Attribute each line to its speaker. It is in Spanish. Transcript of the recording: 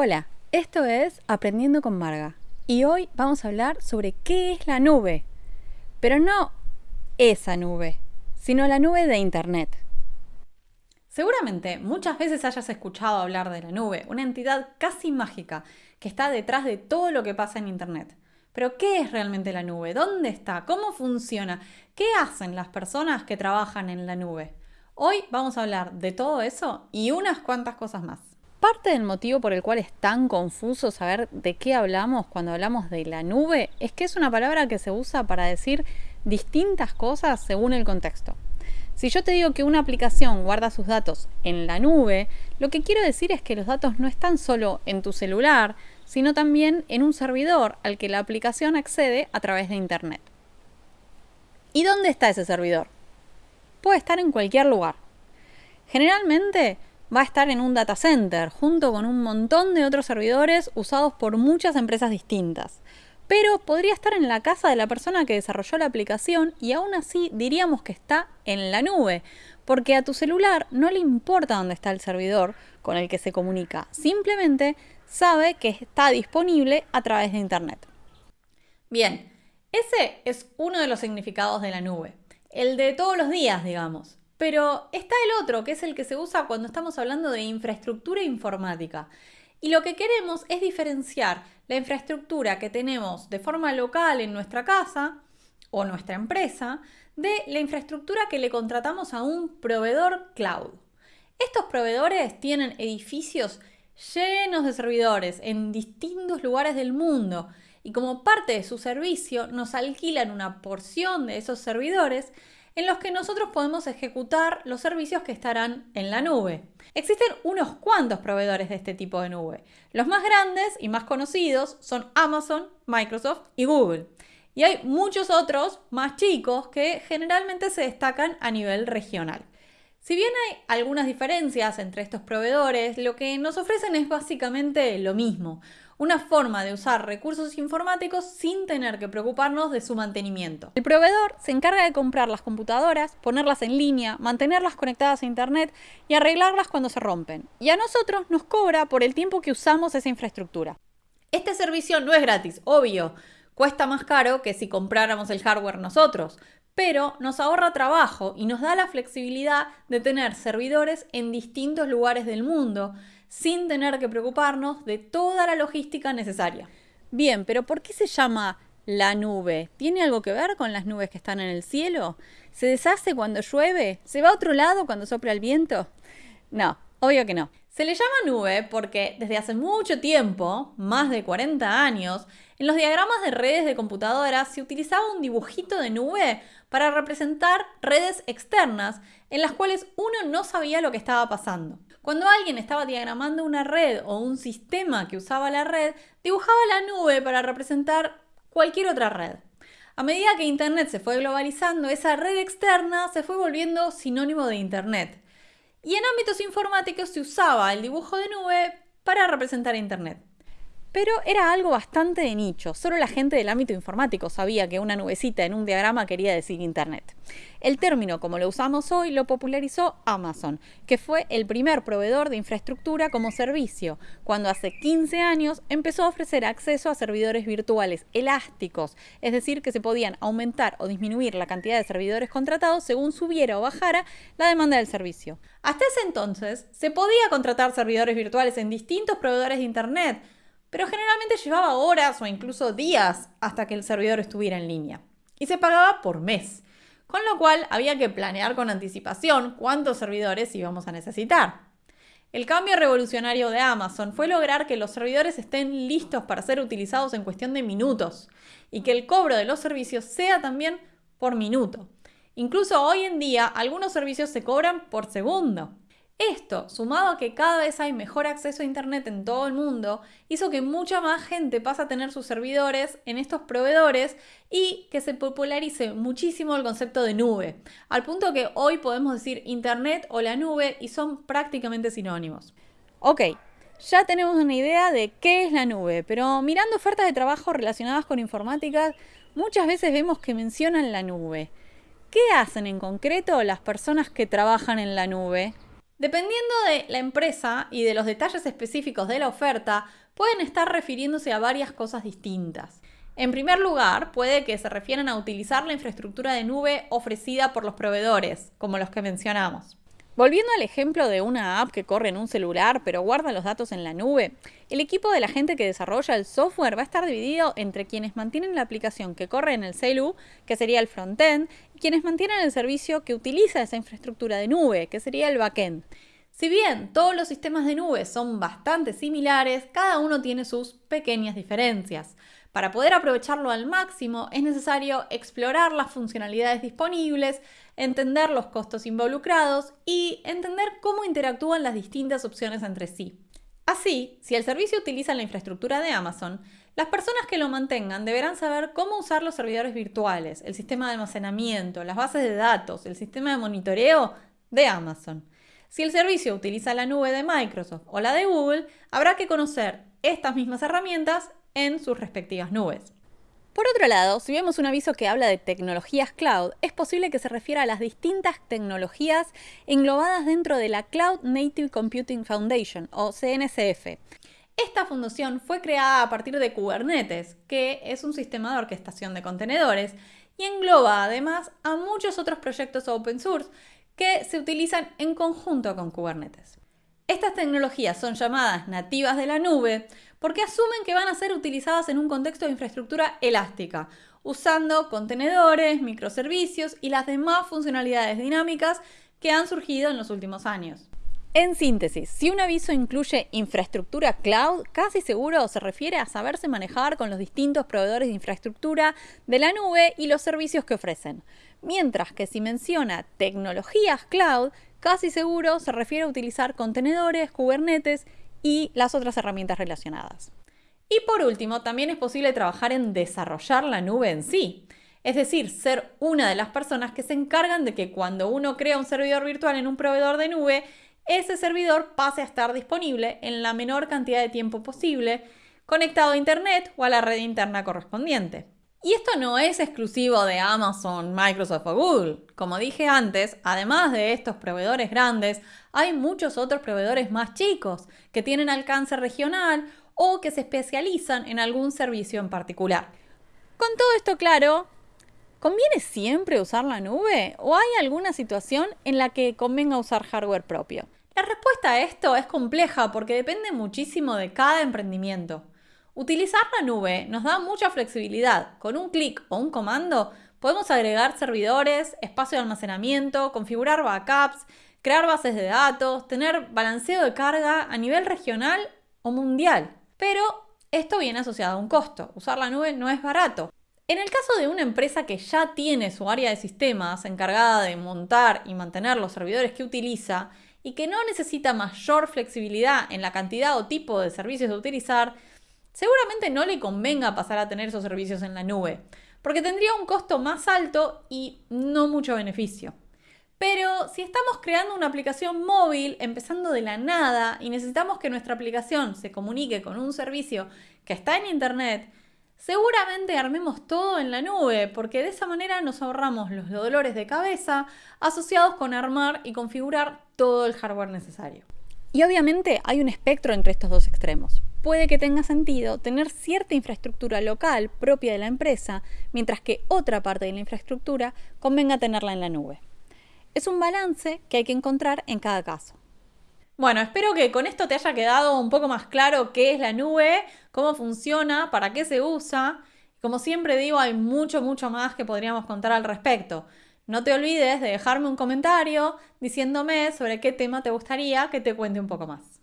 Speaker 1: Hola, esto es Aprendiendo con Marga y hoy vamos a hablar sobre qué es la nube, pero no esa nube, sino la nube de Internet. Seguramente muchas veces hayas escuchado hablar de la nube, una entidad casi mágica que está detrás de todo lo que pasa en Internet. Pero ¿qué es realmente la nube? ¿Dónde está? ¿Cómo funciona? ¿Qué hacen las personas que trabajan en la nube? Hoy vamos a hablar de todo eso y unas cuantas cosas más. Parte del motivo por el cual es tan confuso saber de qué hablamos cuando hablamos de la nube es que es una palabra que se usa para decir distintas cosas según el contexto. Si yo te digo que una aplicación guarda sus datos en la nube, lo que quiero decir es que los datos no están solo en tu celular, sino también en un servidor al que la aplicación accede a través de Internet. ¿Y dónde está ese servidor? Puede estar en cualquier lugar. Generalmente va a estar en un data center, junto con un montón de otros servidores usados por muchas empresas distintas. Pero podría estar en la casa de la persona que desarrolló la aplicación y aún así diríamos que está en la nube, porque a tu celular no le importa dónde está el servidor con el que se comunica, simplemente sabe que está disponible a través de Internet. Bien, ese es uno de los significados de la nube, el de todos los días, digamos. Pero está el otro, que es el que se usa cuando estamos hablando de infraestructura informática. Y lo que queremos es diferenciar la infraestructura que tenemos de forma local en nuestra casa o nuestra empresa de la infraestructura que le contratamos a un proveedor cloud. Estos proveedores tienen edificios llenos de servidores en distintos lugares del mundo y como parte de su servicio nos alquilan una porción de esos servidores en los que nosotros podemos ejecutar los servicios que estarán en la nube. Existen unos cuantos proveedores de este tipo de nube. Los más grandes y más conocidos son Amazon, Microsoft y Google. Y hay muchos otros más chicos que generalmente se destacan a nivel regional. Si bien hay algunas diferencias entre estos proveedores, lo que nos ofrecen es básicamente lo mismo, una forma de usar recursos informáticos sin tener que preocuparnos de su mantenimiento. El proveedor se encarga de comprar las computadoras, ponerlas en línea, mantenerlas conectadas a Internet y arreglarlas cuando se rompen. Y a nosotros nos cobra por el tiempo que usamos esa infraestructura. Este servicio no es gratis, obvio. Cuesta más caro que si compráramos el hardware nosotros, pero nos ahorra trabajo y nos da la flexibilidad de tener servidores en distintos lugares del mundo sin tener que preocuparnos de toda la logística necesaria. Bien, pero ¿por qué se llama la nube? ¿Tiene algo que ver con las nubes que están en el cielo? ¿Se deshace cuando llueve? ¿Se va a otro lado cuando sopla el viento? No, obvio que no. Se le llama nube porque desde hace mucho tiempo, más de 40 años, en los diagramas de redes de computadoras se utilizaba un dibujito de nube para representar redes externas en las cuales uno no sabía lo que estaba pasando. Cuando alguien estaba diagramando una red o un sistema que usaba la red, dibujaba la nube para representar cualquier otra red. A medida que Internet se fue globalizando, esa red externa se fue volviendo sinónimo de Internet. Y en ámbitos informáticos se usaba el dibujo de nube para representar Internet. Pero era algo bastante de nicho, solo la gente del ámbito informático sabía que una nubecita en un diagrama quería decir Internet. El término, como lo usamos hoy, lo popularizó Amazon, que fue el primer proveedor de infraestructura como servicio, cuando hace 15 años empezó a ofrecer acceso a servidores virtuales elásticos, es decir, que se podían aumentar o disminuir la cantidad de servidores contratados según subiera o bajara la demanda del servicio. Hasta ese entonces, se podía contratar servidores virtuales en distintos proveedores de Internet, pero generalmente llevaba horas o incluso días hasta que el servidor estuviera en línea. Y se pagaba por mes, con lo cual había que planear con anticipación cuántos servidores íbamos a necesitar. El cambio revolucionario de Amazon fue lograr que los servidores estén listos para ser utilizados en cuestión de minutos y que el cobro de los servicios sea también por minuto. Incluso hoy en día algunos servicios se cobran por segundo. Esto, sumado a que cada vez hay mejor acceso a Internet en todo el mundo, hizo que mucha más gente pase a tener sus servidores en estos proveedores y que se popularice muchísimo el concepto de nube, al punto que hoy podemos decir Internet o la nube y son prácticamente sinónimos. Ok, ya tenemos una idea de qué es la nube, pero mirando ofertas de trabajo relacionadas con informática, muchas veces vemos que mencionan la nube. ¿Qué hacen en concreto las personas que trabajan en la nube? Dependiendo de la empresa y de los detalles específicos de la oferta, pueden estar refiriéndose a varias cosas distintas. En primer lugar, puede que se refieran a utilizar la infraestructura de nube ofrecida por los proveedores, como los que mencionamos. Volviendo al ejemplo de una app que corre en un celular pero guarda los datos en la nube, el equipo de la gente que desarrolla el software va a estar dividido entre quienes mantienen la aplicación que corre en el celu, que sería el frontend, y quienes mantienen el servicio que utiliza esa infraestructura de nube, que sería el backend. Si bien todos los sistemas de nube son bastante similares, cada uno tiene sus pequeñas diferencias. Para poder aprovecharlo al máximo es necesario explorar las funcionalidades disponibles, entender los costos involucrados y entender cómo interactúan las distintas opciones entre sí. Así, si el servicio utiliza la infraestructura de Amazon, las personas que lo mantengan deberán saber cómo usar los servidores virtuales, el sistema de almacenamiento, las bases de datos, el sistema de monitoreo de Amazon. Si el servicio utiliza la nube de Microsoft o la de Google, habrá que conocer estas mismas herramientas en sus respectivas nubes. Por otro lado, si vemos un aviso que habla de tecnologías cloud, es posible que se refiera a las distintas tecnologías englobadas dentro de la Cloud Native Computing Foundation, o CNCF. Esta fundación fue creada a partir de Kubernetes, que es un sistema de orquestación de contenedores, y engloba además a muchos otros proyectos open source que se utilizan en conjunto con Kubernetes. Estas tecnologías son llamadas nativas de la nube porque asumen que van a ser utilizadas en un contexto de infraestructura elástica, usando contenedores, microservicios y las demás funcionalidades dinámicas que han surgido en los últimos años. En síntesis, si un aviso incluye infraestructura cloud, casi seguro se refiere a saberse manejar con los distintos proveedores de infraestructura de la nube y los servicios que ofrecen. Mientras que si menciona tecnologías cloud, casi seguro se refiere a utilizar contenedores, Kubernetes y las otras herramientas relacionadas. Y por último, también es posible trabajar en desarrollar la nube en sí. Es decir, ser una de las personas que se encargan de que cuando uno crea un servidor virtual en un proveedor de nube, ese servidor pase a estar disponible en la menor cantidad de tiempo posible, conectado a Internet o a la red interna correspondiente. Y esto no es exclusivo de Amazon, Microsoft o Google. Como dije antes, además de estos proveedores grandes, hay muchos otros proveedores más chicos que tienen alcance regional o que se especializan en algún servicio en particular. Con todo esto claro, ¿conviene siempre usar la nube o hay alguna situación en la que convenga usar hardware propio? La respuesta a esto es compleja porque depende muchísimo de cada emprendimiento. Utilizar la nube nos da mucha flexibilidad. Con un clic o un comando podemos agregar servidores, espacio de almacenamiento, configurar backups, crear bases de datos, tener balanceo de carga a nivel regional o mundial. Pero esto viene asociado a un costo. Usar la nube no es barato. En el caso de una empresa que ya tiene su área de sistemas encargada de montar y mantener los servidores que utiliza y que no necesita mayor flexibilidad en la cantidad o tipo de servicios a utilizar, seguramente no le convenga pasar a tener esos servicios en la nube, porque tendría un costo más alto y no mucho beneficio. Pero si estamos creando una aplicación móvil empezando de la nada y necesitamos que nuestra aplicación se comunique con un servicio que está en Internet, seguramente armemos todo en la nube, porque de esa manera nos ahorramos los dolores de cabeza asociados con armar y configurar todo el hardware necesario. Y obviamente hay un espectro entre estos dos extremos puede que tenga sentido tener cierta infraestructura local propia de la empresa, mientras que otra parte de la infraestructura convenga tenerla en la nube. Es un balance que hay que encontrar en cada caso. Bueno, espero que con esto te haya quedado un poco más claro qué es la nube, cómo funciona, para qué se usa. Como siempre digo, hay mucho, mucho más que podríamos contar al respecto. No te olvides de dejarme un comentario diciéndome sobre qué tema te gustaría que te cuente un poco más.